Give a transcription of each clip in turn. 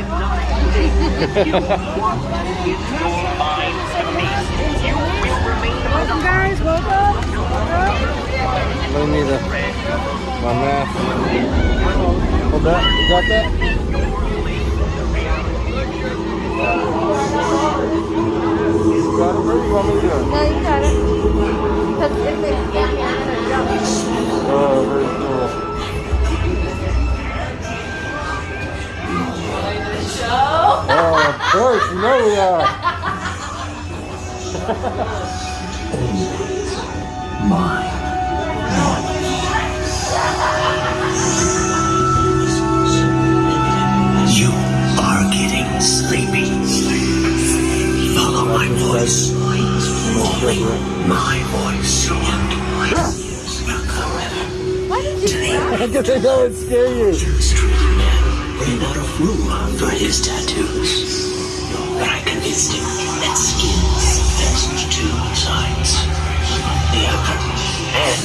Welcome, guys. Welcome. Let me the my mask. Hold that. You got that? You got it, bro? You want me to? No, you got it. Because if they of course, you know we are. You are getting sleepy. Follow my voice. Only my voice. Why did you Because they know it scare you. Street man ran out of room for his tattoos.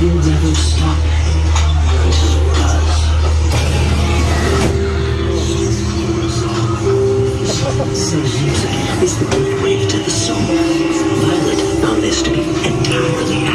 will never stop. This music is the gateway to the soul. Violet found this to be entirely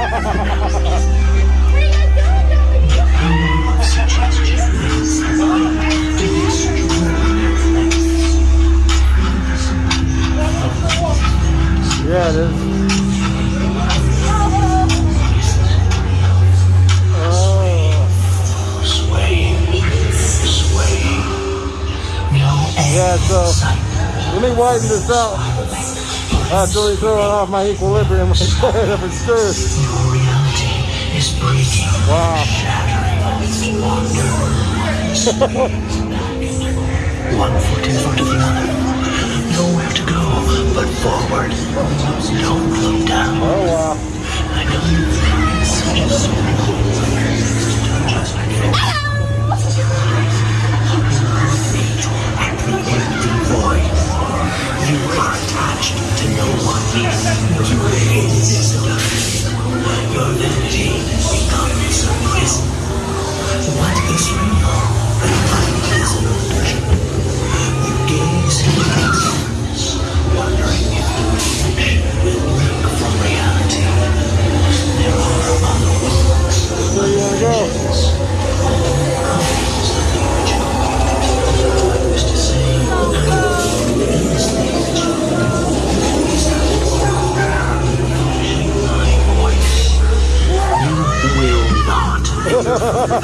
Yeah, it is. Oh, Swaying, swaying. No yeah, so let me widen this out. That's really throwing off my equilibrium right there if it's true. Your reality is breaking, Wow. One foot in front of the other. Nowhere to go but forward. Don't look down. Oh, wow. Sí. Do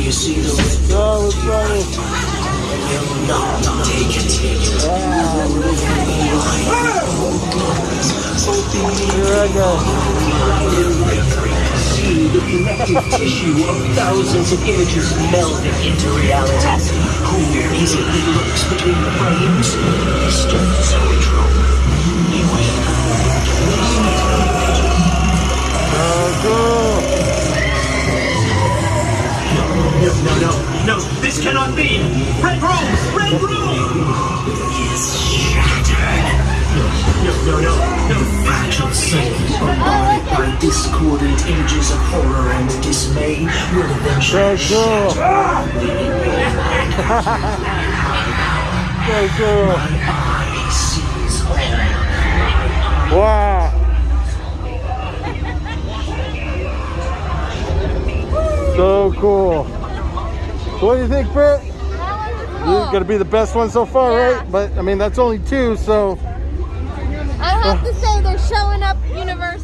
you see the? No, it's funny. will not take it. Here I go. See the connective tissue of thousands of images melding into reality. Who easily looks between the frames? Mr. Zoetrope. This cannot be! Red room! Red room! Is shattered. No, no, no, no. The Fragile psyche bombarded by discordant images of horror and dismay will eventually So cool. So cool. eye sees all. Wow. So cool. So what do you think, Britt? That one's This is gonna be the best one so far, Yeah. right? But I mean, that's only two, so I have to say they're showing up Universal.